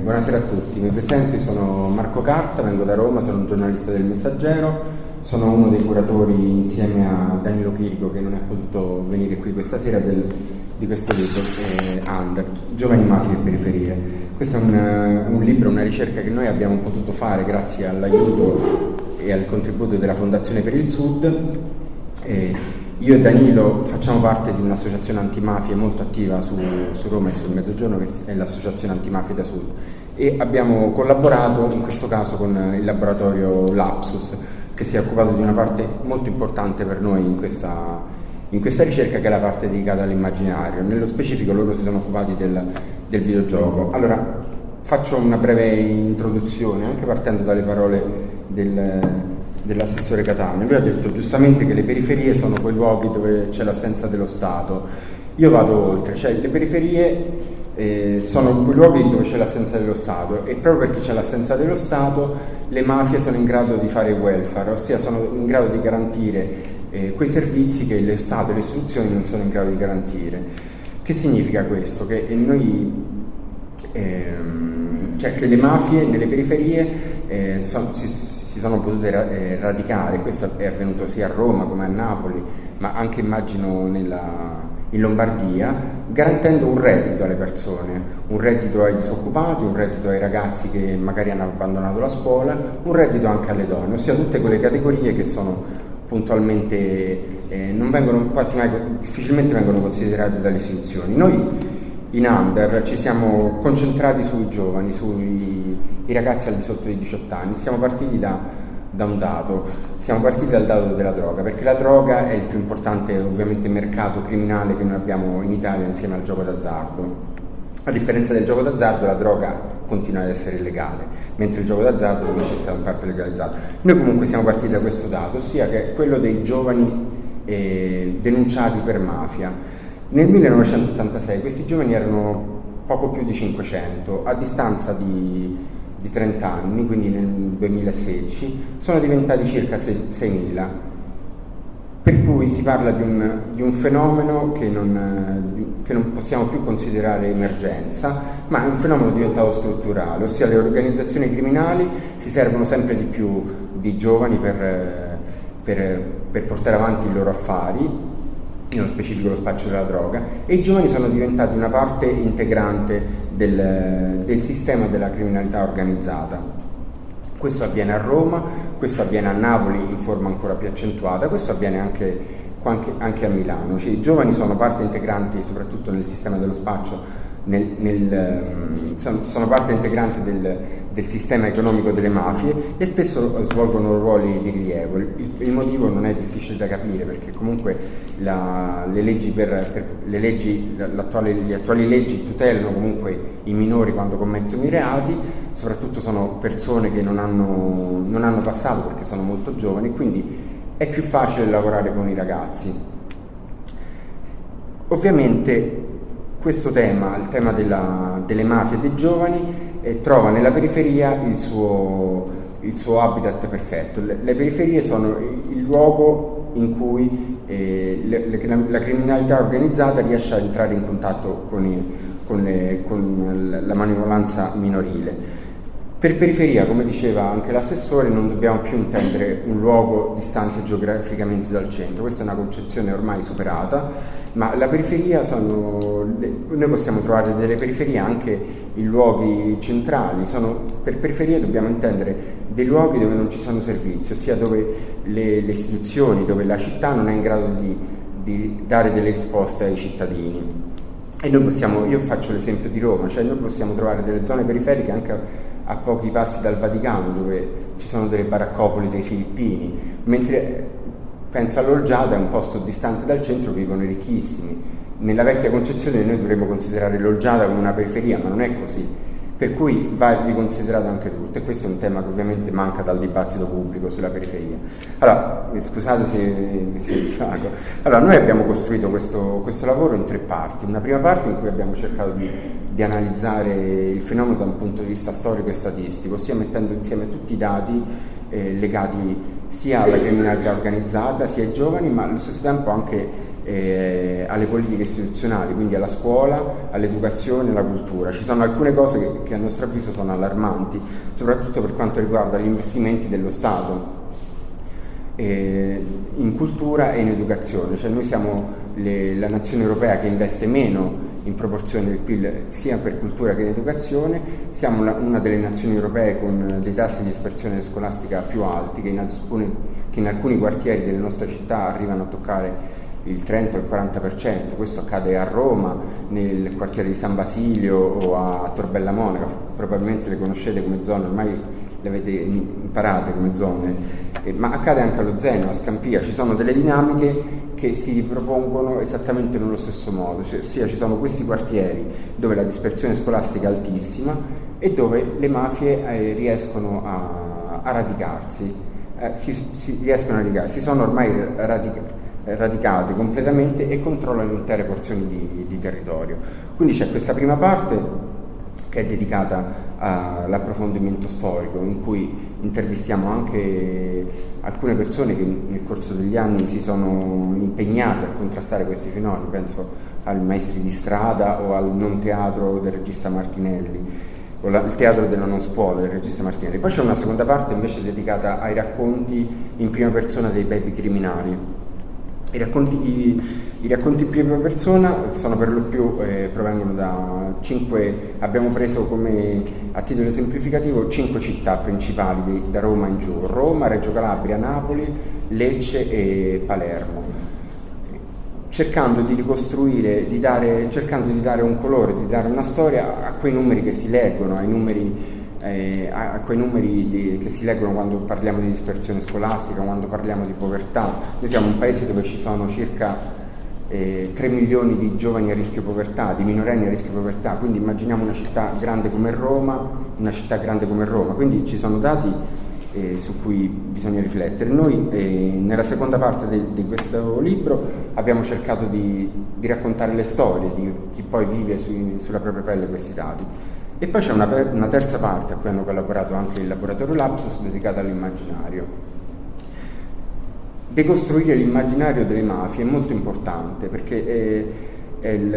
buonasera a tutti, mi presento, sono Marco Carta, vengo da Roma, sono un giornalista del Messaggero, sono uno dei curatori insieme a Danilo Chirico che non è potuto venire qui questa sera del, di questo libro, eh, Under, Giovani Mafie e Periferie. Questo è un, un, libro, una ricerca che noi abbiamo potuto fare grazie all'aiuto e al contributo della Fondazione per il Sud. Eh, io e Danilo facciamo parte di un'associazione antimafia molto attiva su, su, Roma e sul Mezzogiorno che è l'associazione Antimafia da Sud e abbiamo collaborato in questo caso con il laboratorio Lapsus che si è occupato di una parte molto importante per noi in questa, in questa ricerca che è la parte dedicata all'immaginario. Nello specifico loro si sono occupati del, del videogioco. Allora faccio una breve introduzione anche partendo dalle parole del, dell'assessore Catania. Lui ha detto giustamente che le periferie sono quei luoghi dove c'è l'assenza dello Stato. Io vado oltre, cioè le periferie eh, sono quei luoghi dove c'è l'assenza dello Stato e proprio perché c'è l'assenza dello Stato le mafie sono in grado di fare welfare, ossia sono in grado di garantire eh, quei servizi che lo Stato e le istituzioni non sono in grado di garantire. Che significa questo? Che noi, ehm, cioè che le mafie nelle periferie eh, son, si, sono potute eh, radicare, questo è avvenuto sia a Roma come a Napoli, ma anche immagino nella, in Lombardia, garantendo un reddito alle persone, un reddito ai disoccupati, un reddito ai ragazzi che magari hanno abbandonato la scuola, un reddito anche alle donne, ossia tutte quelle categorie che sono puntualmente, eh, non vengono quasi mai, difficilmente vengono considerate dalle istituzioni. Noi in Under ci siamo concentrati sui giovani, sui ragazzi al di sotto dei 18 anni, siamo partiti da, da, un dato, siamo partiti dal dato della droga, perché la droga è il più importante ovviamente mercato criminale che noi abbiamo in Italia insieme al gioco d'azzardo. A differenza del gioco d'azzardo la droga continua ad essere illegale, mentre il gioco d'azzardo invece è stato in parte legalizzato. Noi comunque siamo partiti da questo dato, ossia che è quello dei giovani eh, denunciati per mafia. Nel 1986 questi giovani erano poco più di 500, a distanza di, di 30 anni, quindi nel 2016, sono diventati circa 6.000, per cui si parla di un, di un fenomeno che non, che non, possiamo più considerare emergenza, ma è un fenomeno diventato strutturale, ossia le organizzazioni criminali si servono sempre di più di giovani per, per, per portare avanti i loro affari nello specifico lo spaccio della droga, e i giovani sono diventati una parte integrante del, del sistema della criminalità organizzata. Questo avviene a Roma, questo avviene a Napoli in forma ancora più accentuata, questo avviene anche, anche, a Milano. Cioè, I giovani sono parte integrante soprattutto nel sistema dello spaccio, nel, nel, sono parte integrante del, del sistema economico delle mafie e spesso svolgono ruoli di rilievo. Il, il motivo non è difficile da capire perché comunque la, le, leggi per, per, le, leggi, le, attuali leggi tutelano comunque i minori quando commettono i reati, soprattutto sono persone che non hanno, non hanno passato perché sono molto giovani, quindi è più facile lavorare con i ragazzi. Ovviamente questo tema, il tema della, delle mafie e dei giovani, e trova nella periferia il suo, il suo habitat perfetto. Le, le, periferie sono il luogo in cui eh, le, le, la, criminalità organizzata riesce a entrare in contatto con, i, con, con la manovalanza minorile. Per periferia, come diceva anche l'assessore, non dobbiamo più intendere un luogo distante geograficamente dal centro, questa è una concezione ormai superata, ma la periferia sono, noi possiamo trovare delle periferie anche in luoghi centrali, sono, per periferia dobbiamo intendere dei luoghi dove non ci sono servizi, ossia dove le, le istituzioni, dove la città non è in grado di, di dare delle risposte ai cittadini. E noi possiamo, io faccio l'esempio di Roma, cioè noi possiamo trovare delle zone periferiche anche a pochi passi dal Vaticano dove ci sono delle baraccopoli dei filippini, mentre penso all'Olgiada, è un posto distante dal centro, vivono i ricchissimi. Nella vecchia concezione noi dovremmo considerare l'Olgiada come una periferia, ma non è così per cui va riconsiderato anche tutto e questo è un tema che ovviamente manca dal dibattito pubblico sulla periferia. Allora, scusate se, se divago. Allora, noi abbiamo costruito questo, questo, lavoro in tre parti. Una prima parte in cui abbiamo cercato di, di, analizzare il fenomeno da un punto di vista storico e statistico, ossia mettendo insieme tutti i dati eh, legati sia alla criminalità organizzata, sia ai giovani, ma allo stesso tempo anche eh, alle politiche istituzionali, quindi alla scuola, all'educazione, alla cultura. Ci sono alcune cose che, che a nostro avviso sono allarmanti, soprattutto per quanto riguarda gli investimenti dello Stato eh, in cultura e in educazione, cioè noi siamo le, la nazione europea che investe meno in proporzione del PIL sia per cultura che in educazione, siamo una, una delle nazioni europee con dei tassi di dispersione scolastica più alti che in, alcune, che in alcuni quartieri delle nostre città arrivano a toccare il 30 o il 40%, questo accade a Roma, nel quartiere di San Basilio o a Torbella Monaca, probabilmente le conoscete come zone, ormai le avete imparate come zone, eh, ma accade anche allo Zeno, a Scampia, ci sono delle dinamiche che si ripropongono esattamente nello stesso modo, cioè, ossia ci sono questi quartieri dove la dispersione scolastica è altissima e dove le mafie eh, riescono a, a radicarsi, eh, si, si, riescono a radicarsi, si sono ormai radicati radicate completamente e controllano intere porzioni di, di territorio. Quindi c'è questa prima parte che è dedicata all'approfondimento storico, in cui intervistiamo anche alcune persone che nel corso degli anni si sono impegnate a contrastare questi fenomeni, penso ai maestri di strada o al non teatro del regista Martinelli o il teatro della non scuola del regista Martinelli. Poi c'è una seconda parte invece dedicata ai racconti in prima persona dei baby criminali i racconti, i, i racconti, prima persona sono per lo più, eh, provengono da cinque, abbiamo preso come a titolo esemplificativo cinque città principali di, da Roma in giù, Roma, Reggio Calabria, Napoli, Lecce e Palermo, cercando di ricostruire, di dare, cercando di dare un colore, di dare una storia a quei numeri che si leggono, ai numeri eh, a, a, quei numeri di, che si leggono quando parliamo di dispersione scolastica, quando parliamo di povertà. Noi siamo un paese dove ci sono circa eh, 3 milioni di giovani a rischio povertà, di minorenni a rischio povertà, quindi immaginiamo una città grande come Roma, una città grande come Roma, quindi ci sono dati eh, su cui bisogna riflettere. Noi eh, nella seconda parte di, questo libro abbiamo cercato di, di, raccontare le storie di chi poi vive su, sulla propria pelle questi dati. E poi c'è una, una, terza parte a cui hanno collaborato anche il laboratorio Lapsus dedicata all'immaginario. Decostruire l'immaginario delle mafie è molto importante perché è, è il,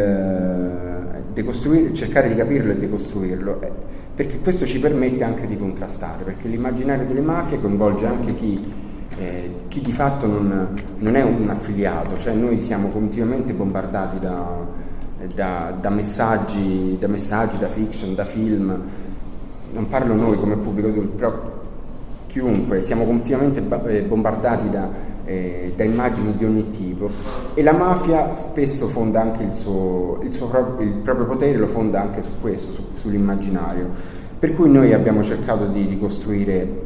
cercare di capirlo e decostruirlo, è, perché questo ci permette anche di contrastare, perché l'immaginario delle mafie coinvolge anche chi, eh, chi di fatto non, non, è un affiliato, cioè noi siamo continuamente bombardati da da, da, messaggi, da messaggi, da fiction, da film, non parlo noi come pubblico, però chiunque, siamo continuamente eh, bombardati da, eh, da, immagini di ogni tipo. E la mafia spesso fonda anche il suo, il suo pro- il proprio potere, lo fonda anche su questo, su, sull'immaginario. Per cui noi abbiamo cercato di ricostruire,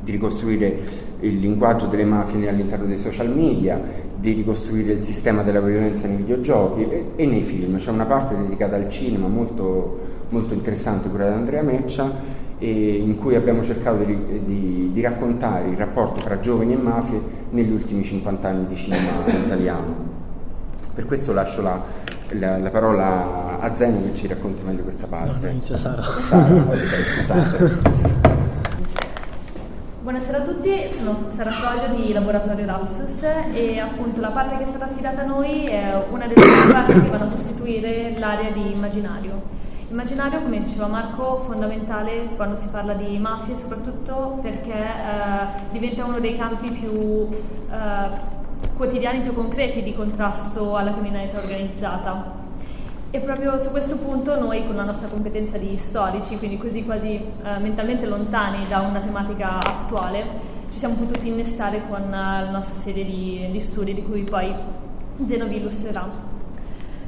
di ricostruire il linguaggio delle mafie all'interno dei social media, di ricostruire il sistema della violenza nei videogiochi e, e nei film. C'è una parte dedicata al cinema molto, molto interessante, quella di Andrea Meccia, in cui abbiamo cercato di, di, di, raccontare il rapporto tra giovani e mafie negli ultimi 50 anni di cinema italiano. Per questo lascio la, la, la parola a Zeno che ci racconti meglio questa parte. No, inizia Sara. Sara, scusate. Buonasera a tutti, sono Sara Froglio di Laboratorio Lapsus e appunto la parte che è stata affidata a noi è una delle parti che vanno a costituire l'area di immaginario. Immaginario, come diceva Marco, fondamentale quando si parla di mafie, soprattutto perché eh, diventa uno dei campi più eh, quotidiani, più concreti di contrasto alla criminalità organizzata. E proprio su questo punto noi con la nostra competenza di storici, quindi così quasi eh, mentalmente lontani da una tematica attuale, ci siamo potuti innestare con uh, la nostra serie di, di, studi di cui poi Zeno vi illustrerà.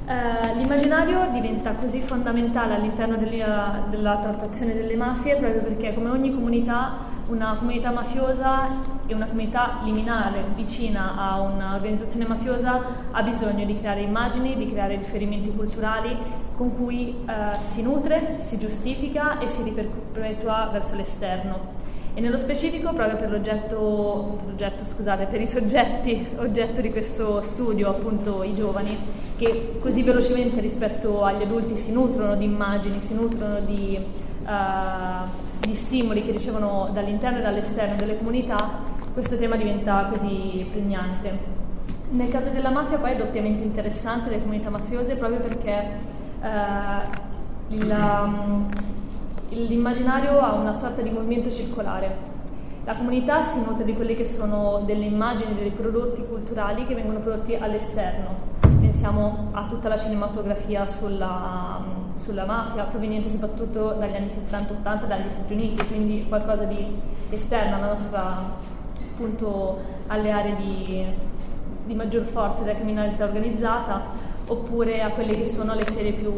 Eh, l'immaginario diventa così fondamentale all'interno della, della trattazione delle mafie proprio perché come ogni comunità una comunità mafiosa e una comunità liminare vicina a un'organizzazione mafiosa ha bisogno di creare immagini, di creare riferimenti culturali con cui eh, si nutre, si giustifica e si riperpetua verso l'esterno. E nello specifico, proprio per l'oggetto, l'oggetto scusate, per i soggetti oggetto di questo studio, appunto i giovani, che così velocemente rispetto agli adulti si nutrono di immagini, si nutrono di uh, gli stimoli che ricevono dall'interno e dall'esterno delle comunità, questo tema diventa così pregnante. Nel caso della mafia poi è doppiamente interessante le comunità mafiose proprio perché eh, il, um, l'immaginario ha una sorta di movimento circolare. La comunità si nutre di quelle che sono delle immagini, dei prodotti culturali che vengono prodotti all'esterno. Pensiamo a tutta la cinematografia sulla, sulla mafia, proveniente soprattutto dagli anni 70-80 dagli Stati Uniti, quindi qualcosa di esterno alla nostra, appunto, alle aree di, di maggior forza della criminalità organizzata, oppure a quelle che sono le serie più,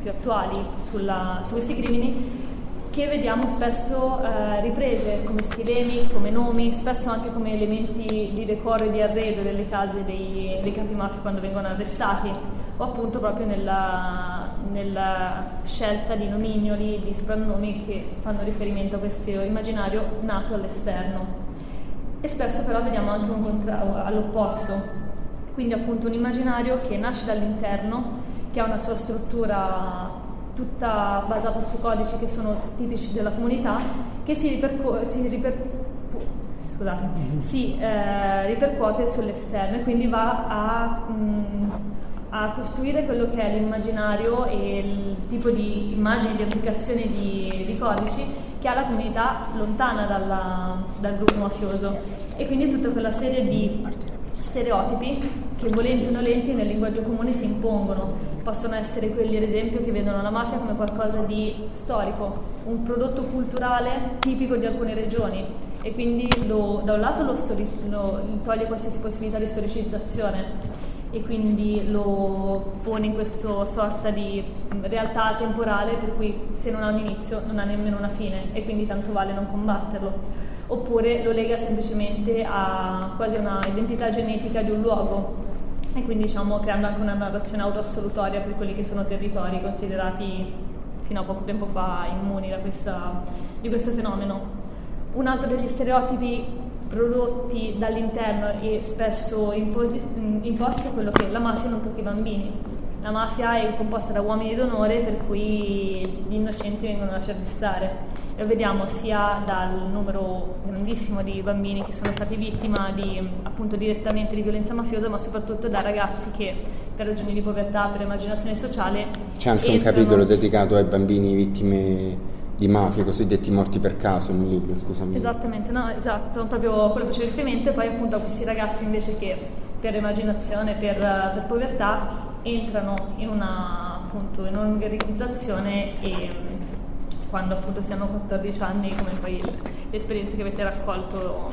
più attuali sulla, su questi crimini che vediamo spesso eh, riprese come stilemi, come nomi, spesso anche come elementi di decoro e di arredo delle case dei, dei capi mafia quando vengono arrestati, o appunto proprio nella, nella, scelta di nomignoli, di soprannomi che fanno riferimento a questo immaginario nato all'esterno. E spesso però vediamo anche un contrario all'opposto, quindi appunto un immaginario che nasce dall'interno, che ha una sua struttura tutta basata su codici che sono tipici della comunità, che si, ripercu- si, riper- scusate, mm-hmm. si eh, ripercuote sull'esterno e quindi va a, mh, mm, a, costruire quello che è l'immaginario e il tipo di immagini, di applicazioni di, di codici che ha la comunità lontana dalla, dal gruppo mafioso. E quindi tutta quella serie di stereotipi che volenti o nolenti nel linguaggio comune si impongono. Possono essere quelli, ad esempio, che vedono la mafia come qualcosa di storico, un prodotto culturale tipico di alcune regioni. E quindi lo, da un lato lo, lo toglie qualsiasi possibilità di storicizzazione e quindi lo pone in questa sorta di realtà temporale per cui se non ha un inizio non ha nemmeno una fine e quindi tanto vale non combatterlo oppure lo lega semplicemente a quasi una identità genetica di un luogo e quindi diciamo creando anche una narrazione autoassolutoria per quelli che sono territori considerati fino a poco tempo fa immuni questa, di questo fenomeno. Un altro degli stereotipi prodotti dall'interno e spesso imposi, imposti è quello che la mafia non tocca i bambini. La mafia è composta da uomini d'onore per cui gli innocenti vengono lasciati stare lo vediamo sia dal numero grandissimo di bambini che sono stati vittima di, appunto direttamente di violenza mafiosa, ma soprattutto da ragazzi che per ragioni di povertà, per immaginazione sociale. C'è anche un capitolo dedicato ai bambini vittime di mafia, cosiddetti morti per caso nel libro, scusami. Esattamente, no, esatto, proprio quello che faceva riferimento e poi appunto a questi ragazzi invece che per immaginazione, per, per povertà entrano in una appunto in un'organizzazione e quando appunto si hanno 14 anni, come poi le esperienze che avete raccolto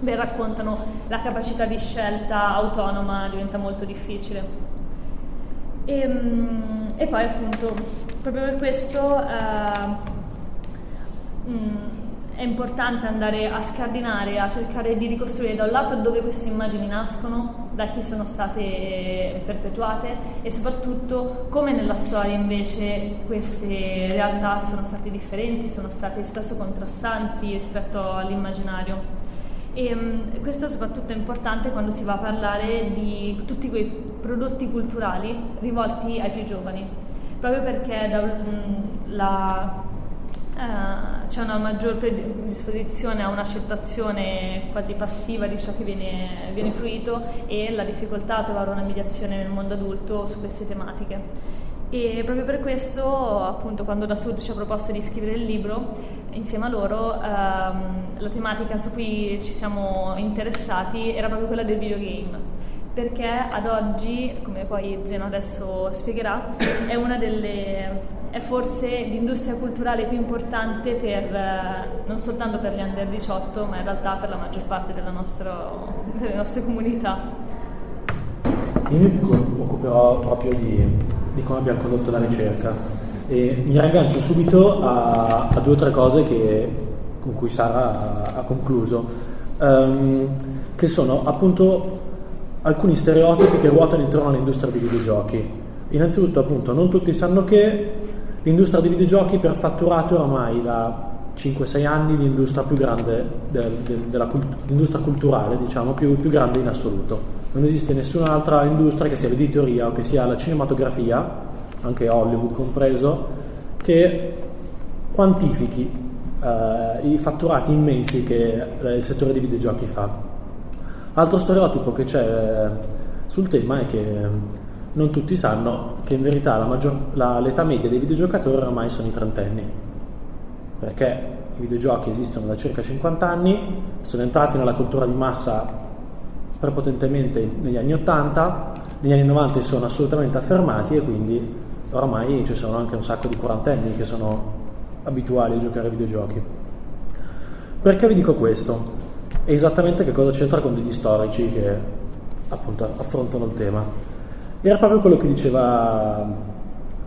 beh, raccontano, la capacità di scelta autonoma diventa molto difficile. E, ehm, e poi appunto, proprio per questo eh, mh, mm, è importante andare a scardinare, a cercare di ricostruire da un lato dove queste immagini nascono, da chi sono state perpetuate e soprattutto come nella storia invece queste realtà sono state differenti, sono state spesso contrastanti rispetto all'immaginario. E um, questo soprattutto è importante quando si va a parlare di tutti quei prodotti culturali rivolti ai più giovani, proprio perché la Uh, c'è una maggior predisposizione a un'accettazione quasi passiva di ciò che viene, viene fruito e la difficoltà a trovare una mediazione nel mondo adulto su queste tematiche. E proprio per questo, appunto, quando da Sud ci ha proposto di scrivere il libro, insieme a loro, um, la tematica su cui ci siamo interessati era proprio quella del videogame perché ad oggi, come poi Zeno adesso spiegherà, è una delle è forse l'industria culturale più importante per, eh, non soltanto per gli under 18, ma in realtà per la maggior parte nostro, delle nostre comunità. Io mi occuperò proprio di, di come abbiamo condotto la ricerca e mi raggancio subito a, a due o tre cose che, con cui Sara ha, ha concluso, um, che sono appunto alcuni stereotipi che ruotano intorno all'industria dei videogiochi. Innanzitutto, appunto, non tutti sanno che L'industria dei videogiochi per fatturato è oramai da 5-6 anni l'industria più grande del, del, della l'industria culturale, diciamo, più, più, grande in assoluto. Non esiste nessun'altra industria, che sia l'editoria o che sia la cinematografia, anche Hollywood compreso, che quantifichi eh, i fatturati immensi che il settore dei videogiochi fa. Altro stereotipo che c'è sul tema è che non tutti sanno che in verità maggior, la, l'età media dei videogiocatori ormai sono i trentenni, perché i videogiochi esistono da circa 50 anni, sono entrati nella cultura di massa prepotentemente negli anni 80, negli anni 90 si sono assolutamente affermati e quindi ormai ci sono anche un sacco di quarantenni che sono abituali a giocare ai videogiochi. Perché vi dico questo? E esattamente che cosa c'entra con degli storici che appunto affrontano il tema. Era proprio quello che diceva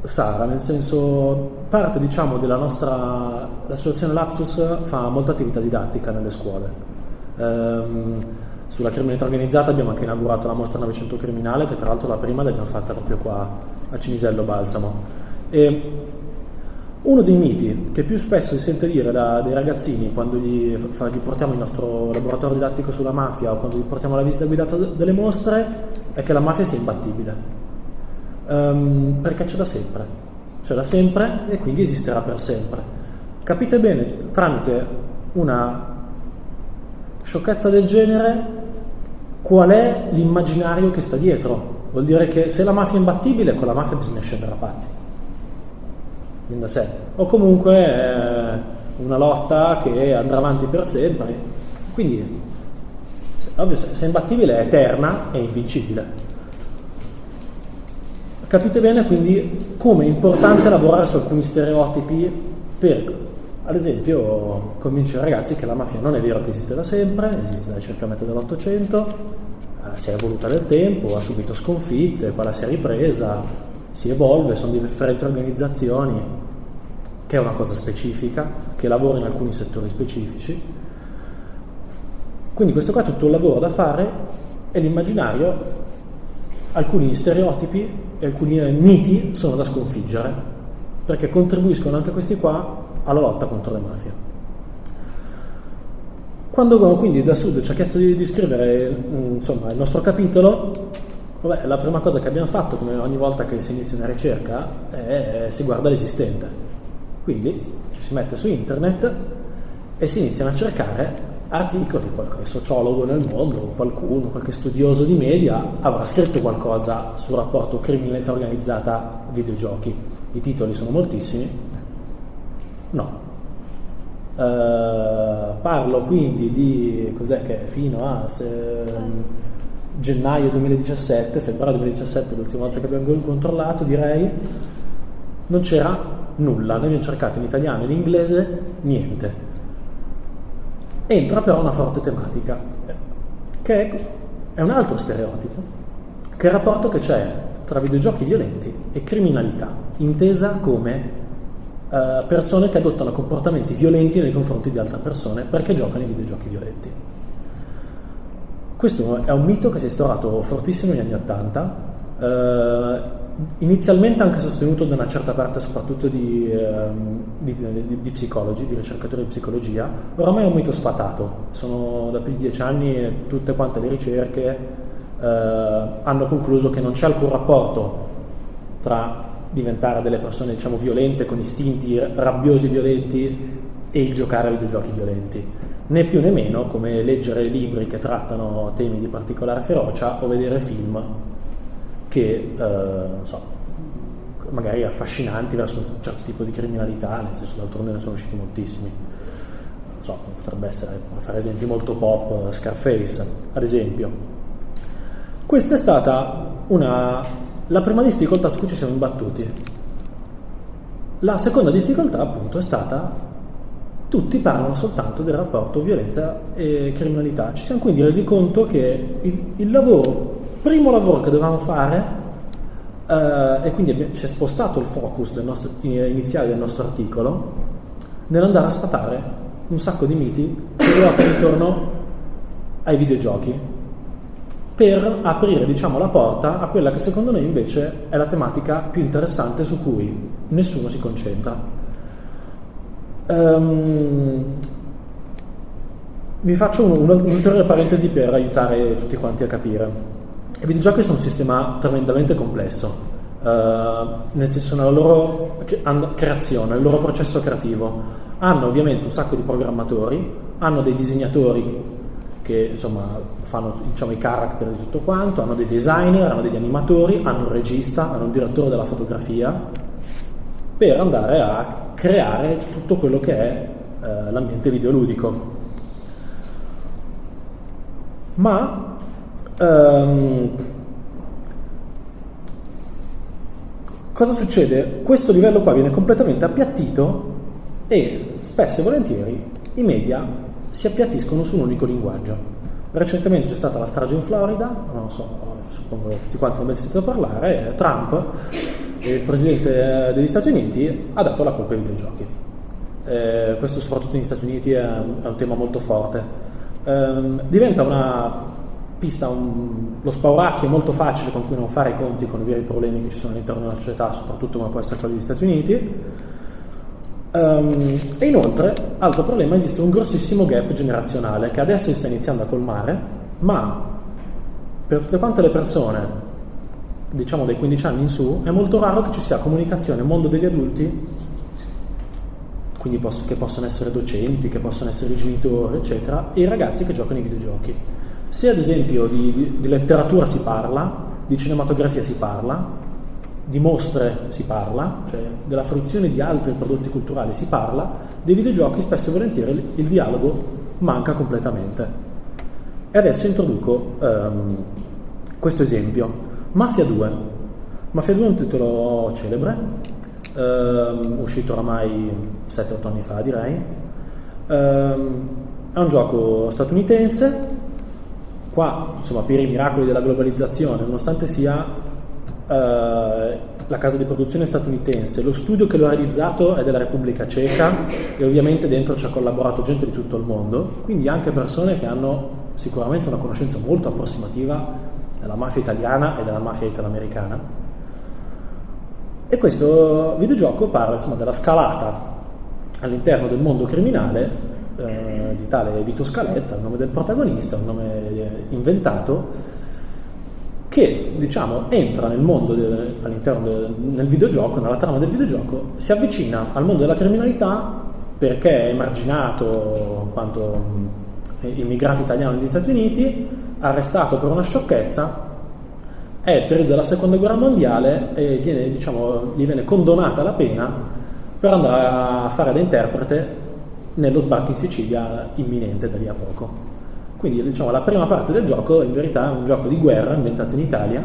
Sara, nel senso parte diciamo della nostra l'associazione Lapsus fa molta attività didattica nelle scuole. Ehm, sulla criminalità organizzata abbiamo anche inaugurato la mostra Novecento Criminale, che tra l'altro la prima l'abbiamo fatta proprio qua a Cinisello Balsamo. E uno dei miti che più spesso si sente dire da, dai ragazzini quando gli, fa, gli, portiamo il nostro laboratorio didattico sulla mafia o quando gli portiamo la visita guidata delle mostre è che la mafia sia imbattibile. Um, perché c'è da sempre. C'è da sempre e quindi esisterà per sempre. Capite bene, tramite una sciocchezza del genere, qual è l'immaginario che sta dietro? Vuol dire che se la mafia è imbattibile, con la mafia bisogna scendere a patti da sé, o comunque eh, una lotta che andrà avanti per sempre. Quindi, ovvio, se è imbattibile è eterna e invincibile. Capite bene quindi come è importante lavorare su alcuni stereotipi per, ad esempio, convincere i ragazzi che la mafia non è vero che esiste da sempre, esiste da circa metà dell'Ottocento, eh, si è evoluta nel tempo, ha subito sconfitte, poi la si è ripresa, si evolve, sono differenti organizzazioni, che è una cosa specifica, che lavora in alcuni settori specifici. Quindi questo qua è tutto un lavoro da fare e l'immaginario, alcuni stereotipi e alcuni miti sono da sconfiggere, perché contribuiscono anche questi qua alla lotta contro le mafie. Quando quindi da Sud ci ha chiesto di, di scrivere insomma, il nostro capitolo, Vabbè, la prima cosa che abbiamo fatto, come ogni volta che si inizia una ricerca, è si guarda l'esistente. Quindi ci si mette su internet e si iniziano a cercare articoli, qualche sociologo nel mondo, qualcuno, qualche studioso di media avrà scritto qualcosa sul rapporto criminalità organizzata videogiochi. I titoli sono moltissimi. No. Uh, parlo quindi di cos'è che fino a se, gennaio 2017, febbraio 2017, l'ultima volta che abbiamo controllato, direi, non c'era nulla, noi abbiamo cercato in italiano e in inglese niente. Entra però una forte tematica, che è un altro stereotipo, che è il rapporto che c'è tra videogiochi violenti e criminalità, intesa come uh, persone che adottano comportamenti violenti nei confronti di altre persone perché giocano ai videogiochi violenti. Questo è un mito che si è instaurato fortissimo negli anni Ottanta, eh, inizialmente anche sostenuto da una certa parte soprattutto di, eh, di, di, di, psicologi, di ricercatori di psicologia, oramai è un mito sfatato, sono da più di dieci anni tutte quante le ricerche eh, hanno concluso che non c'è alcun rapporto tra diventare delle persone diciamo violente con istinti rabbiosi violenti e il giocare a videogiochi violenti né più né meno come leggere libri che trattano temi di particolare ferocia o vedere film che, eh, so, magari affascinanti verso un certo tipo di criminalità, nel senso d'altronde ne sono usciti moltissimi. Non so, potrebbe essere, per fare esempi molto pop, Scarface, ad esempio. Questa è stata una, la prima difficoltà su cui ci siamo imbattuti. La seconda difficoltà, appunto, è stata tutti parlano soltanto del rapporto violenza e criminalità. Ci siamo quindi resi conto che il, il lavoro, primo lavoro che dovevamo fare, eh, e quindi ci è spostato il focus del nostro, iniziale del nostro articolo, nell'andare a sfatare un sacco di miti che ruotano intorno ai videogiochi, per aprire diciamo, la porta a quella che secondo noi invece è la tematica più interessante su cui nessuno si concentra. Um, vi faccio un'ulteriore parentesi per aiutare tutti quanti a capire. I videogiochi sono un sistema tremendamente complesso, uh, nel senso nella loro creazione, nel loro processo creativo. Hanno ovviamente un sacco di programmatori, hanno dei disegnatori che insomma fanno diciamo, i character di tutto quanto, hanno dei designer, hanno degli animatori, hanno un regista, hanno un direttore della fotografia, per andare a creare tutto quello che è eh, l'ambiente videoludico. Ma ehm, cosa succede? Questo livello qua viene completamente appiattito e spesso e volentieri i media si appiattiscono su un unico linguaggio. Recentemente c'è stata la strage in Florida, non so, suppongo che tutti quanti ne abbiate sentito parlare, Trump, il presidente degli Stati Uniti, ha dato la colpa ai videogiochi. Eh, questo soprattutto negli Stati Uniti è un, è un tema molto forte. Eh, diventa una pista, un, lo spauracchio molto facile con cui non fare i conti con i veri problemi che ci sono all'interno della società, soprattutto come può essere quello degli Stati Uniti Um, e inoltre, altro problema, esiste un grossissimo gap generazionale che adesso si sta iniziando a colmare, ma per tutte quante le persone, diciamo dai 15 anni in su, è molto raro che ci sia comunicazione mondo degli adulti, quindi posso, che possono essere docenti, che possono essere genitori, eccetera, e i ragazzi che giocano ai videogiochi. Se ad esempio di, di, di letteratura si parla, di cinematografia si parla, di mostre si parla, cioè della fruizione di altri prodotti culturali si parla, dei videogiochi spesso e volentieri il dialogo manca completamente. E adesso introduco um, questo esempio. Mafia 2. Mafia 2 è un titolo celebre, um, uscito oramai 7-8 anni fa direi. Um, è un gioco statunitense, qua insomma per i miracoli della globalizzazione, nonostante sia eh, la casa di produzione statunitense, lo studio che lo ha realizzato è della Repubblica Ceca e ovviamente dentro ci ha collaborato gente di tutto il mondo, quindi anche persone che hanno sicuramente una conoscenza molto approssimativa della mafia italiana e della mafia italoamericana. E questo videogioco parla insomma, della scalata all'interno del mondo criminale eh, di tale Vito Scaletta, il nome del protagonista, un nome inventato, che diciamo, entra nel mondo de, all'interno del nel videogioco, nella trama del videogioco, si avvicina al mondo della criminalità perché è emarginato in quanto immigrato italiano negli Stati Uniti, arrestato per una sciocchezza, è il periodo della seconda guerra mondiale e viene, diciamo, gli viene condonata la pena per andare a fare da interprete nello sbarco in Sicilia imminente da lì a poco. Quindi diciamo, la prima parte del gioco in verità è un gioco di guerra ambientato in Italia.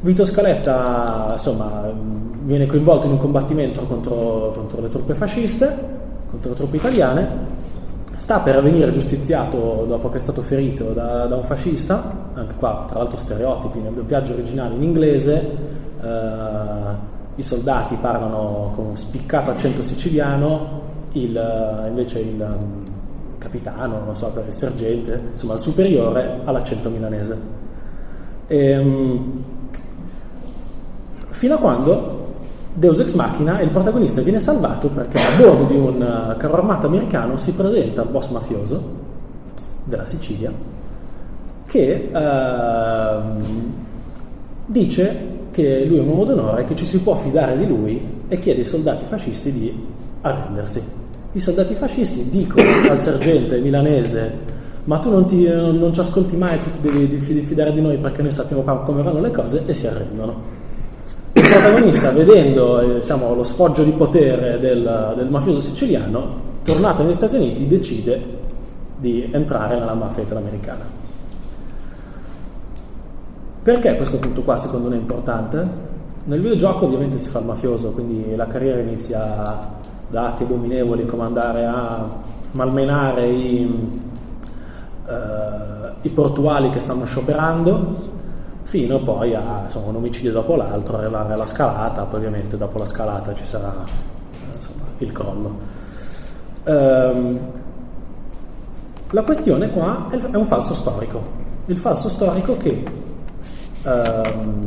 Vito Scaletta insomma, viene coinvolto in un combattimento contro, contro le truppe fasciste, contro le truppe italiane, sta per venire giustiziato dopo che è stato ferito da, da un fascista, anche qua tra l'altro stereotipi, nel doppiaggio originale in inglese, eh, i soldati parlano con spiccato accento siciliano, il, invece il capitano, non so, il sergente, insomma il superiore all'accento milanese. E, ehm, fino a quando Deus Ex Machina, il protagonista viene salvato perché a bordo di un eh, carro armato americano si presenta il boss mafioso della Sicilia che eh, dice che lui è un uomo d'onore, che ci si può fidare di lui e chiede ai soldati fascisti di arrendersi i soldati fascisti dicono al sergente milanese ma tu non, ti, non ci ascolti mai, tu ti devi fidare di noi perché noi sappiamo come vanno le cose e si arrendono. Il protagonista, vedendo eh, diciamo, lo sfoggio di potere del, del mafioso siciliano, tornato negli Stati Uniti, decide di entrare nella mafia italoamericana. Perché questo punto qua secondo me è importante? Nel videogioco ovviamente si fa il mafioso, quindi la carriera inizia da atti abominevoli come andare a malmenare i, eh, i portuali che stanno scioperando fino poi a insomma, un omicidio dopo l'altro, arrivare alla scalata, poi ovviamente dopo la scalata ci sarà insomma, il crollo. Ehm, la questione qua è un falso storico, il falso storico che ehm,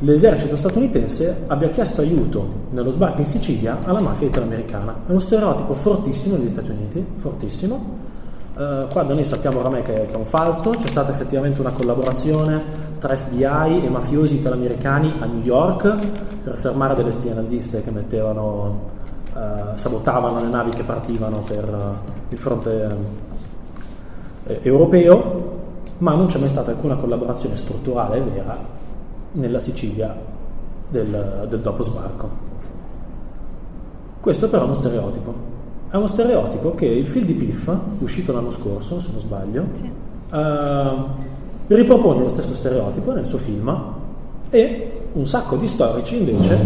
l'esercito statunitense abbia chiesto aiuto nello sbarco in Sicilia alla mafia italoamericana. È uno stereotipo fortissimo negli Stati Uniti, fortissimo. Uh, qua da noi sappiamo oramai che, che, è un falso, c'è stata effettivamente una collaborazione tra FBI e mafiosi italoamericani a New York per fermare delle spie naziste che mettevano, uh, sabotavano le navi che partivano per uh, il fronte eh, europeo, ma non c'è mai stata alcuna collaborazione strutturale vera nella Sicilia del, del dopo sbarco. Questo però è uno stereotipo. È uno stereotipo che il film di Piff, uscito l'anno scorso, se non sbaglio, sì. uh, ripropone lo stesso stereotipo nel suo film e un sacco di storici invece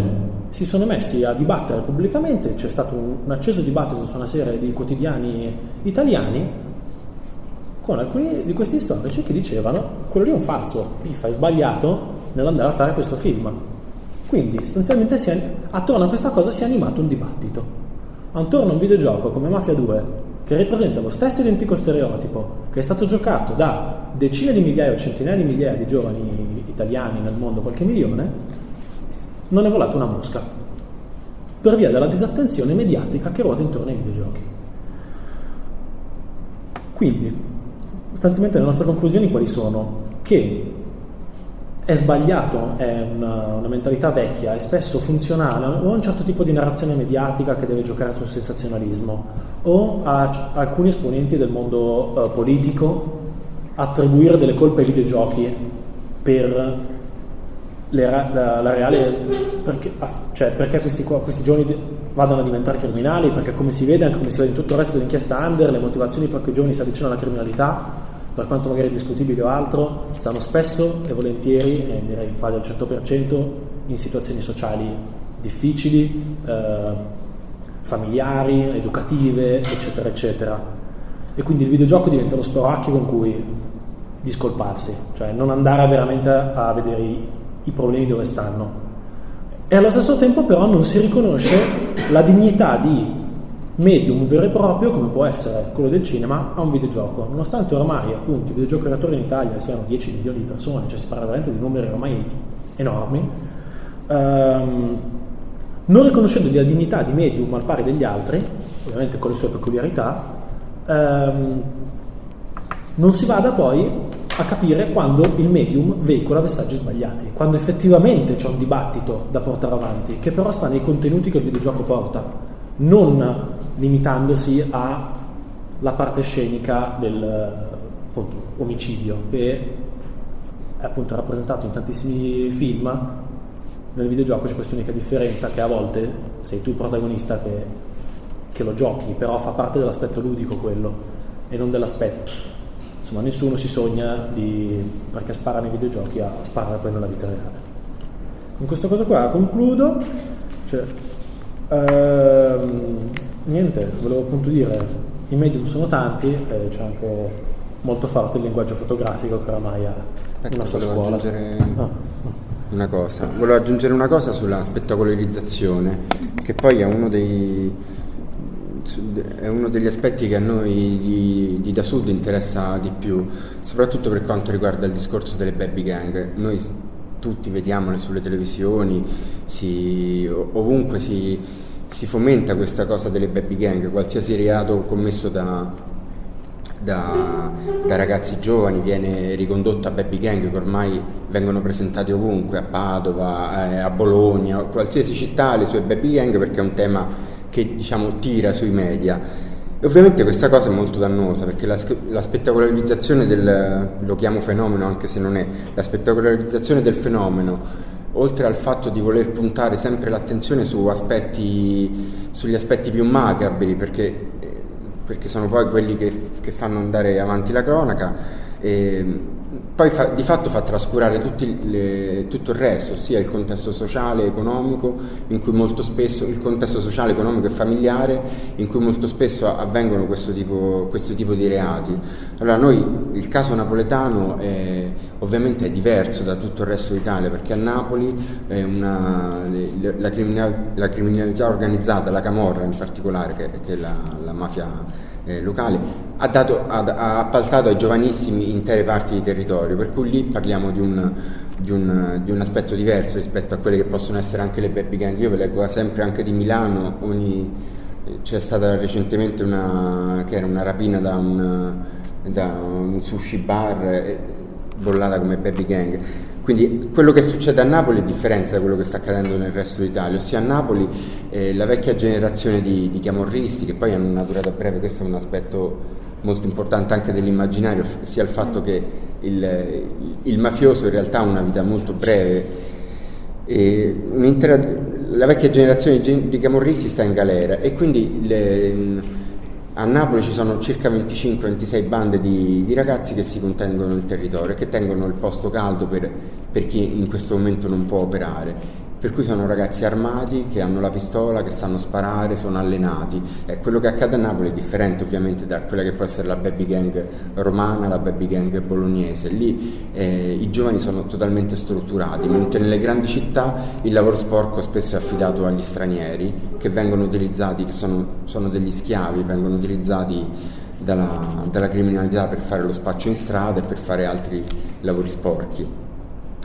si sono messi a dibattere pubblicamente, c'è stato un, un acceso dibattito su una serie di quotidiani italiani con alcuni di questi storici che dicevano quello lì è un falso, Piffa è sbagliato nell'andare a fare questo film. Quindi sostanzialmente è, attorno a questa cosa si è animato un dibattito. Attorno a un videogioco come Mafia 2, che ripresenta lo stesso identico stereotipo, che è stato giocato da decine di migliaia o centinaia di migliaia di giovani italiani nel mondo, qualche milione, non è volata una mosca, per via della disattenzione mediatica che ruota intorno ai videogiochi. Quindi, sostanzialmente le nostre conclusioni quali sono? Che è sbagliato, è una, una, mentalità vecchia, è spesso funzionale o a un certo tipo di narrazione mediatica che deve giocare sul sensazionalismo o a, a alcuni esponenti del mondo uh, politico attribuire delle colpe ai videogiochi per la, la, la, reale perché, cioè, perché questi, questi, giovani vadano a diventare criminali perché come si vede anche come si vede in tutto il resto dell'inchiesta under le motivazioni per cui i giovani si avvicinano alla criminalità per quanto magari discutibile o altro stanno spesso e volentieri e direi quasi al 100% in situazioni sociali difficili eh, familiari, educative eccetera eccetera e quindi il videogioco diventa lo sporacchio con cui discolparsi cioè non andare veramente a vedere i i problemi dove stanno. E allo stesso tempo però non si riconosce la dignità di medium vero e proprio, come può essere quello del cinema, a un videogioco. Nonostante ormai appunto i videogiocatori in Italia siano 10 milioni di persone, cioè si parla veramente di numeri ormai enormi, ehm, non riconoscendogli la dignità di medium al pari degli altri, ovviamente con le sue peculiarità, ehm, non si vada poi a capire quando il medium veicola messaggi sbagliati, quando effettivamente c'è un dibattito da portare avanti, che però sta nei contenuti che il videogioco porta, non limitandosi alla parte scenica del appunto, omicidio, che è appunto rappresentato in tantissimi film. Nel videogioco c'è questa unica differenza che a volte sei tu il protagonista che, che lo giochi, però fa parte dell'aspetto ludico quello e non dell'aspetto insomma nessuno si sogna di, perché spara nei videogiochi a sparare poi nella vita reale. Con questa cosa qua concludo, cioè, ehm, niente, volevo appunto dire, i medium sono tanti e c'è anche molto forte il linguaggio fotografico che oramai ha ecco, una sua scuola. Aggiungere... Ah. Una cosa, volevo aggiungere una cosa sulla spettacolarizzazione, che poi è uno dei, è uno degli aspetti che a noi di, di, da Sud interessa di più, soprattutto per quanto riguarda il discorso delle baby gang. Noi tutti vediamole sulle televisioni, si, ovunque si, si, fomenta questa cosa delle baby gang, qualsiasi reato commesso da, da, da, ragazzi giovani viene ricondotto a baby gang che ormai vengono presentati ovunque, a Padova, eh, a Bologna, qualsiasi città le sue baby gang perché è un tema che diciamo tira sui media. E ovviamente questa cosa è molto dannosa perché la, la, spettacolarizzazione del, lo chiamo fenomeno anche se non è, la spettacolarizzazione del fenomeno, oltre al fatto di voler puntare sempre l'attenzione su aspetti, sugli aspetti più macabri, perché, perché sono poi quelli che, che, fanno andare avanti la cronaca, e, poi fa, di fatto fa trascurare le, tutto il resto, ossia il contesto sociale, economico, in cui molto spesso il contesto sociale, economico e familiare, in cui molto spesso avvengono questo tipo, questo tipo di reati. Allora noi il caso napoletano è, ovviamente è diverso da tutto il resto d'Italia, perché a Napoli una, la, criminalità, organizzata, la Camorra in particolare, che, che è la, la mafia eh, locale, ha, dato, ha, ha, appaltato ai giovanissimi intere parti di territorio, per cui lì parliamo di un, di, un, di un, aspetto diverso rispetto a quelle che possono essere anche le baby gang. Io ve leggo sempre anche di Milano, ogni, c'è stata recentemente una, una rapina da un, da un sushi bar eh, bollata come baby gang. Quindi quello che succede a Napoli è differente da quello che sta accadendo nel resto d'Italia, ossia a Napoli eh, la vecchia generazione di, di chiamorristi, che poi hanno una durata breve, questo è un aspetto molto importante anche dell'immaginario sia il fatto che il, il mafioso in realtà ha una vita molto breve. la vecchia generazione di camorristi sta in galera e quindi le, a Napoli ci sono circa 25-26 bande di, di, ragazzi che si contengono il territorio e che tengono il posto caldo per, per chi in questo momento non può operare per cui sono ragazzi armati che hanno la pistola, che sanno sparare, sono allenati. E quello che accade a Napoli è differente ovviamente da quella che può essere la baby gang romana, la baby gang bolognese. Lì eh, i giovani sono totalmente strutturati, mentre nelle grandi città il lavoro sporco spesso è affidato agli stranieri che vengono utilizzati, che sono, sono degli schiavi, vengono utilizzati dalla, dalla criminalità per fare lo spaccio in strada e per fare altri lavori sporchi.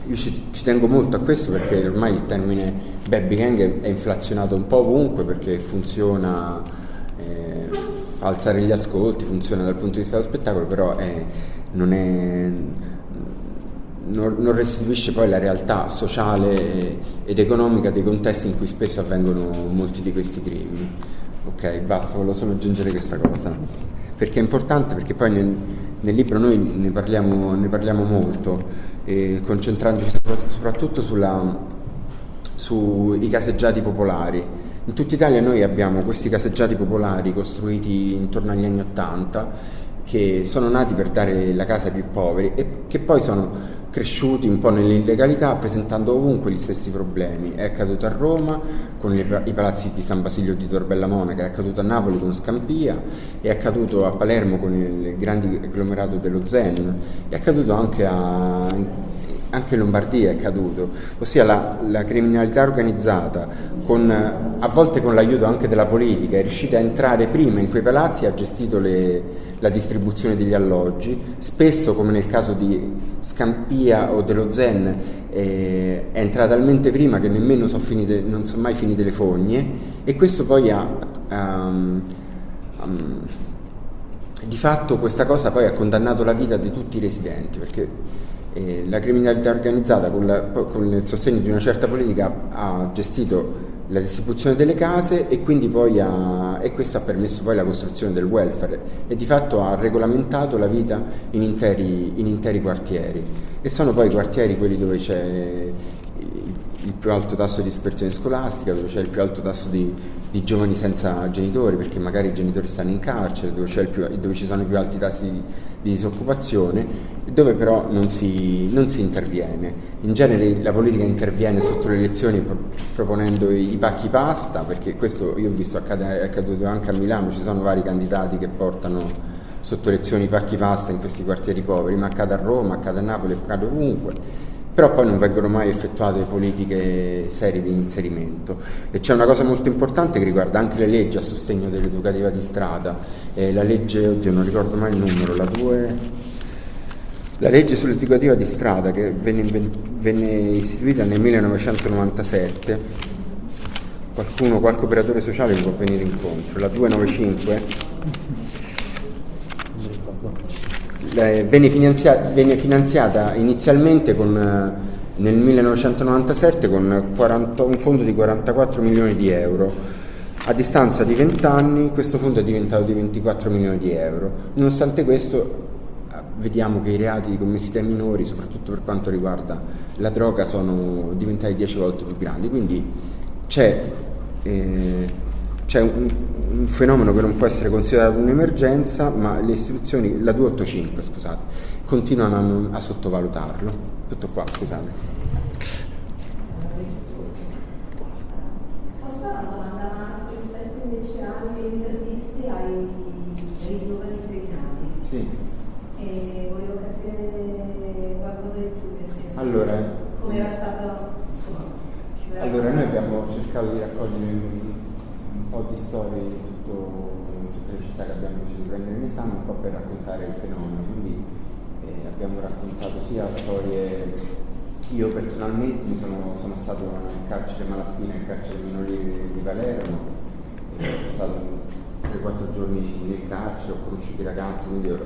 Io ci, ci, tengo molto a questo perché ormai il termine baby gang è inflazionato un po' ovunque perché funziona, eh, fa alzare gli ascolti, funziona dal punto di vista dello spettacolo, però è, non, è, non, non, restituisce poi la realtà sociale ed economica dei contesti in cui spesso avvengono molti di questi crimini. Ok, basta, volevo solo aggiungere questa cosa. Perché è importante, perché poi nel, nel libro noi ne parliamo, ne parliamo molto eh, concentrandoci soprattutto sui caseggiati popolari. In tutta Italia noi abbiamo questi caseggiati popolari costruiti intorno agli anni Ottanta che sono nati per dare la casa ai più poveri e che poi sono cresciuti un po' nell'illegalità presentando ovunque gli stessi problemi. È accaduto a Roma con i palazzi di San Basilio di Torbella Monaca, è accaduto a Napoli con Scampia, è accaduto a Palermo con il grande agglomerato dello Zen, è accaduto anche a anche in Lombardia è accaduto, ossia la, la criminalità organizzata, con, a volte con l'aiuto anche della politica, è riuscita a entrare prima in quei palazzi e ha gestito le, la distribuzione degli alloggi, spesso come nel caso di Scampia o dello Zen eh, è entrata talmente prima che nemmeno so finite, non sono mai finite le fogne e questo poi ha... Um, um, di fatto questa cosa poi ha condannato la vita di tutti i residenti perché eh, la criminalità organizzata con, la, con, il sostegno di una certa politica ha gestito la distribuzione delle case e quindi poi ha, e questo ha permesso poi la costruzione del welfare e di fatto ha regolamentato la vita in interi, in interi quartieri. E sono poi i quartieri quelli dove c'è il più alto tasso di dispersione scolastica, dove c'è il più alto tasso di, di giovani senza genitori, perché magari i genitori stanno in carcere, dove, più, dove ci sono i più alti tassi di, di disoccupazione, dove però non si, non si, interviene. In genere la politica interviene sotto le elezioni pro, proponendo i, pacchi pasta, perché questo io ho visto accade, è accaduto anche a Milano, ci sono vari candidati che portano sotto elezioni i pacchi pasta in questi quartieri poveri, ma accade a Roma, accade a Napoli, accade ovunque però poi non vengono mai effettuate politiche serie di inserimento. E c'è una cosa molto importante che riguarda anche le leggi a sostegno dell'educativa di strada, eh, la legge, oddio non ricordo mai il numero, la 2... La legge sull'educativa di strada che venne, venne istituita nel 1997, qualcuno, qualche operatore sociale può venire incontro, la 295 venne, finanziata, venne finanziata inizialmente con, eh, nel 1997 con 40, un fondo di 44 milioni di euro. A distanza di 20 anni questo fondo è diventato di 24 milioni di euro. Nonostante questo vediamo che i reati commessi dai minori, soprattutto per quanto riguarda la droga, sono diventati 10 volte più grandi. Quindi c'è eh, c'è un, un, fenomeno che non può essere considerato un'emergenza, ma le istituzioni, la 285 scusate, continuano a, a sottovalutarlo. Tutto qua, scusate. Posso fare una domanda rispetto invece alle interviste ai, ai giovani impegnati? Sì. E volevo capire qualcosa di più, nel senso allora, come era stato... Insomma, allora, noi abbiamo cercato di raccogliere di storie di, tutto, tutte le città che abbiamo deciso di prendere in esame, un po' per raccontare il fenomeno. Quindi eh, abbiamo raccontato sia storie, io personalmente sono, sono stato nel carcere Malaspina e nel carcere minorile di Palermo, sono stato 3-4 giorni nel carcere, ho conosciuto i ragazzi, quindi ho,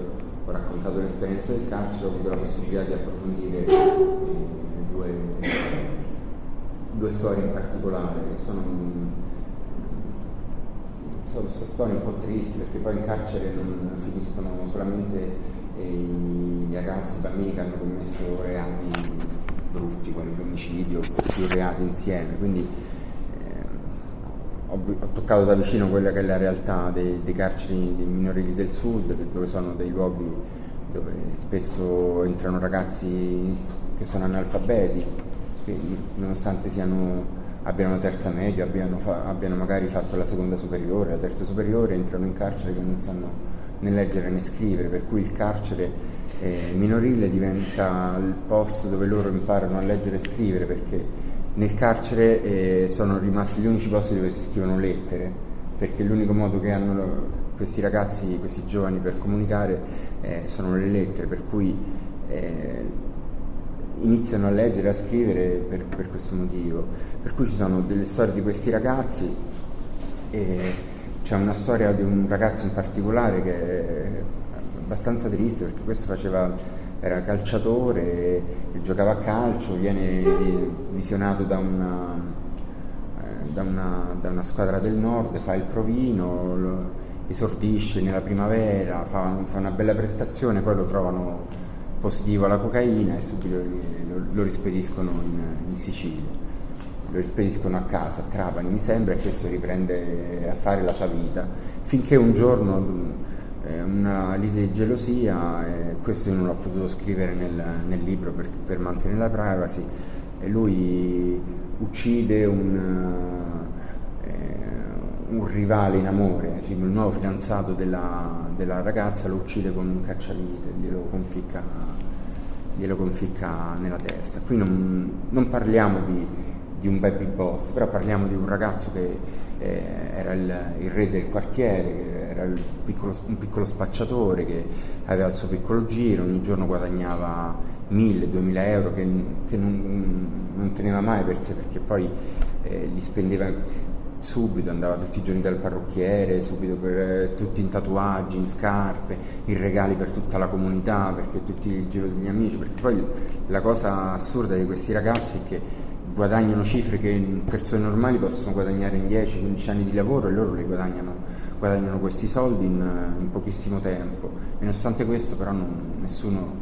ho raccontato l'esperienza del carcere, ho avuto la possibilità di approfondire eh, due, due storie in particolare che sono questa storia un po' triste perché poi in carcere non finiscono solamente eh, i ragazzi, i bambini che hanno commesso reati brutti, quali l'omicidio, più reati insieme. Quindi eh, ho, ho, toccato da vicino quella che è la realtà dei, dei carceri dei minorili del sud, dove sono dei luoghi dove spesso entrano ragazzi che sono analfabeti, che nonostante siano abbiano terza media, abbiano, fa, abbiano, magari fatto la seconda superiore, la terza superiore, entrano in carcere che non sanno né leggere né scrivere, per cui il carcere eh, minorile diventa il posto dove loro imparano a leggere e scrivere, perché nel carcere eh, sono rimasti gli unici posti dove si scrivono lettere, perché l'unico modo che hanno questi ragazzi, questi giovani per comunicare eh, sono le lettere, per cui eh, iniziano a leggere, a scrivere per, per, questo motivo. Per cui ci sono delle storie di questi ragazzi c'è una storia di un ragazzo in particolare che è abbastanza triste perché questo faceva, era calciatore, giocava a calcio, viene visionato da una, eh, da una, da una squadra del nord, fa il provino, esordisce nella primavera, fa, fa una bella prestazione, poi lo trovano positivo alla cocaina e subito lo, lo rispediscono in, in, Sicilia. Lo rispediscono a casa, a Trapani mi sembra, e questo riprende a fare la sua vita, finché un giorno eh, una lite di gelosia, e questo non l'ho potuto scrivere nel, nel libro per, per, mantenere la privacy, e lui uccide un, eh, un rivale in amore, cioè il nuovo fidanzato della, della ragazza lo uccide con un cacciavite, glielo conficca, glielo conficca nella testa. Qui non, non parliamo di, di, un baby boss, però parliamo di un ragazzo che eh, era il, il, re del quartiere, era piccolo, un piccolo spacciatore che aveva il suo piccolo giro, ogni giorno guadagnava 1000-2000 euro che, che non, non, teneva mai per sé perché poi eh, li spendeva subito, andava tutti i giorni dal parrucchiere, subito per eh, tutti in tatuaggi, in scarpe, in regali per tutta la comunità, perché tutti il giro degli amici, perché poi la cosa assurda di questi ragazzi è che guadagnano cifre che persone normali possono guadagnare in 10-15 anni di lavoro e loro li guadagnano, guadagnano questi soldi in, in, pochissimo tempo. E nonostante questo però non, nessuno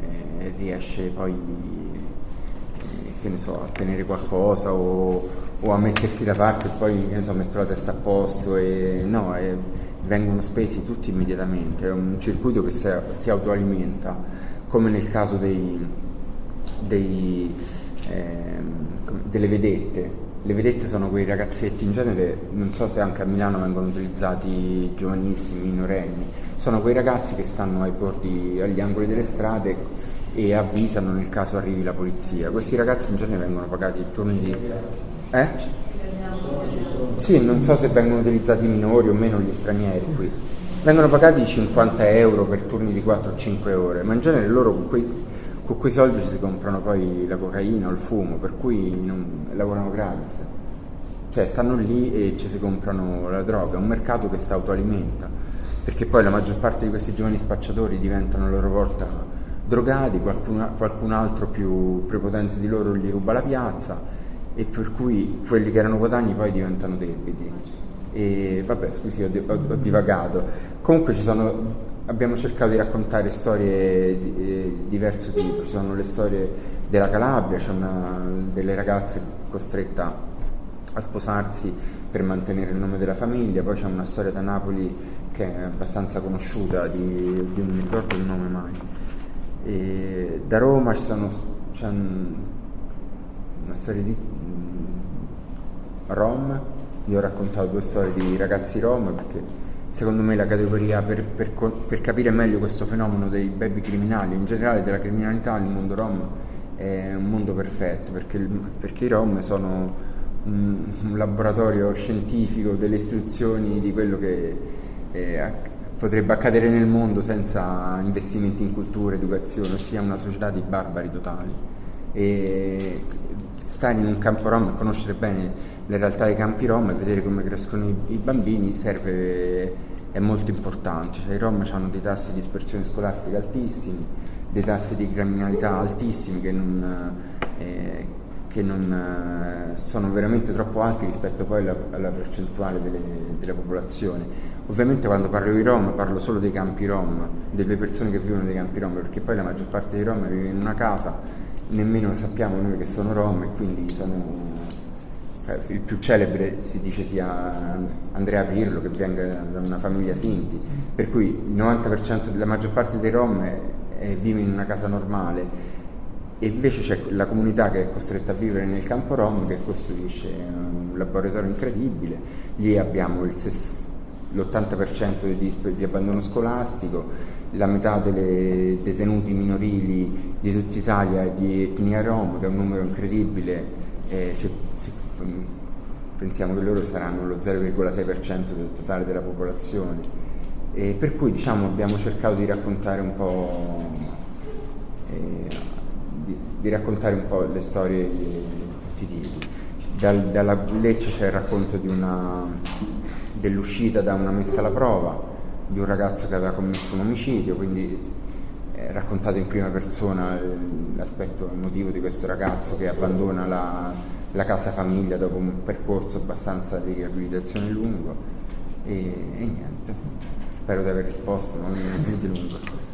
eh, riesce poi eh, che ne so, a tenere qualcosa o o a mettersi da parte e poi so, metto la testa a posto e no, e vengono spesi tutti immediatamente, è un circuito che si, si autoalimenta, come nel caso dei, dei, eh, delle vedette. Le vedette sono quei ragazzetti, in genere non so se anche a Milano vengono utilizzati giovanissimi, minorenni, sono quei ragazzi che stanno ai bordi, agli angoli delle strade e avvisano nel caso arrivi la polizia. Questi ragazzi in genere vengono pagati turni di eh? Sì, non so se vengono utilizzati i minori o meno gli stranieri qui. Vengono pagati 50 euro per turni di 4-5 ore, ma in genere loro con quei, con quei soldi si comprano poi la cocaina o il fumo, per cui non, lavorano gratis. Cioè stanno lì e ci si comprano la droga, è un mercato che si autoalimenta, perché poi la maggior parte di questi giovani spacciatori diventano a loro volta drogati, qualcun, qualcun altro più prepotente di loro gli ruba la piazza e per cui quelli che erano guadagni poi diventano debiti. E vabbè, scusi, ho, ho, ho divagato. Comunque sono, abbiamo cercato di raccontare storie di eh, diverso tipo, ci sono le storie della Calabria, c'è una delle ragazze costretta a sposarsi per mantenere il nome della famiglia, poi c'è una storia da Napoli che è abbastanza conosciuta, di, di non mi ricordo il nome mai. E da Roma ci sono, c'è un, una storia di rom, io ho raccontato due storie di ragazzi rom perché secondo me la categoria per, per, per, capire meglio questo fenomeno dei baby criminali, in generale della criminalità, il mondo rom è un mondo perfetto perché, perché i rom sono un, un, laboratorio scientifico delle istruzioni di quello che eh, potrebbe accadere nel mondo senza investimenti in cultura, educazione, ossia una società di barbari totali. E stare in un campo rom e conoscere bene le realtà dei campi rom e vedere come crescono i, i bambini serve, è molto importante. Cioè, I rom hanno dei tassi di dispersione scolastica altissimi, dei tassi di criminalità altissimi che non, eh, che non, eh, sono veramente troppo alti rispetto poi alla, alla percentuale delle, della popolazione. Ovviamente quando parlo di Rom parlo solo dei campi Rom, delle persone che vivono nei campi Rom, perché poi la maggior parte dei Rom vive in una casa, nemmeno sappiamo noi che sono Rom e quindi sono cioè, il più celebre si dice sia Andrea Pirlo che venga da una famiglia Sinti, per cui il 90% della maggior parte dei Rom è, è, vive in una casa normale. E invece c'è la comunità che è costretta a vivere nel campo Rom che costruisce un laboratorio incredibile, lì abbiamo l'80% di, di, abbandono scolastico, la metà delle detenuti minorili di tutta Italia è di etnia Rom, che è un numero incredibile, eh, se, se, pensiamo che loro saranno lo 0,6% del totale della popolazione. E per cui diciamo, abbiamo cercato di raccontare un po' eh, di, di, raccontare un po' le storie di tutti i tipi. Dal, dalla Lecce c'è il racconto dell'uscita da una messa alla prova di un ragazzo che aveva commesso un omicidio, quindi è raccontato in prima persona l'aspetto emotivo di questo ragazzo che abbandona la, la casa famiglia dopo un percorso abbastanza di riabilitazione lungo e, e niente, spero di aver risposto, non è lungo.